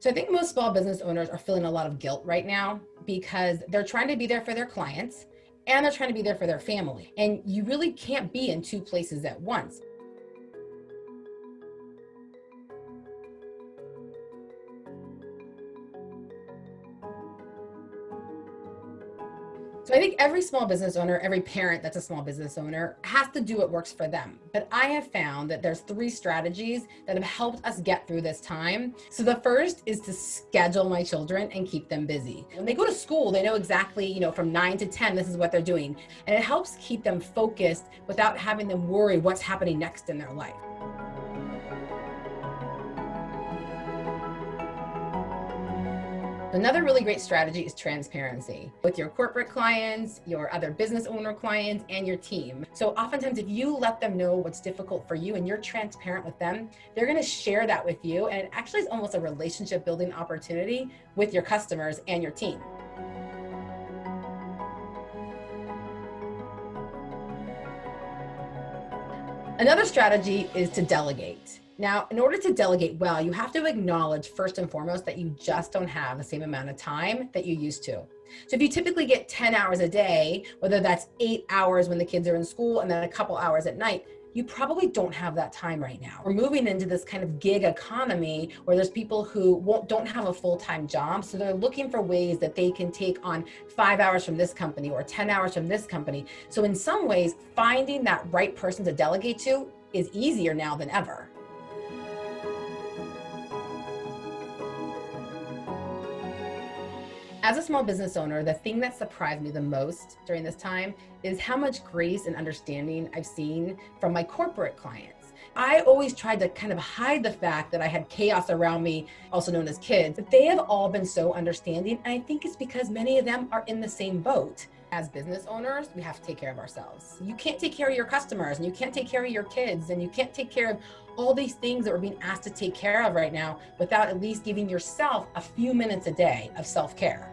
So I think most small business owners are feeling a lot of guilt right now because they're trying to be there for their clients and they're trying to be there for their family. And you really can't be in two places at once. So I think every small business owner, every parent that's a small business owner has to do what works for them. But I have found that there's three strategies that have helped us get through this time. So the first is to schedule my children and keep them busy. When they go to school, they know exactly, you know, from nine to 10, this is what they're doing. And it helps keep them focused without having them worry what's happening next in their life. Another really great strategy is transparency with your corporate clients, your other business owner clients, and your team. So oftentimes if you let them know what's difficult for you and you're transparent with them, they're gonna share that with you. And it actually is almost a relationship building opportunity with your customers and your team. Another strategy is to delegate. Now, in order to delegate well, you have to acknowledge first and foremost that you just don't have the same amount of time that you used to. So if you typically get 10 hours a day, whether that's eight hours when the kids are in school and then a couple hours at night, you probably don't have that time right now. We're moving into this kind of gig economy where there's people who won't, don't have a full-time job. So they're looking for ways that they can take on five hours from this company or 10 hours from this company. So in some ways, finding that right person to delegate to is easier now than ever. As a small business owner, the thing that surprised me the most during this time is how much grace and understanding I've seen from my corporate clients. I always tried to kind of hide the fact that I had chaos around me, also known as kids, but they have all been so understanding. And I think it's because many of them are in the same boat. As business owners, we have to take care of ourselves. You can't take care of your customers and you can't take care of your kids and you can't take care of all these things that we're being asked to take care of right now without at least giving yourself a few minutes a day of self-care.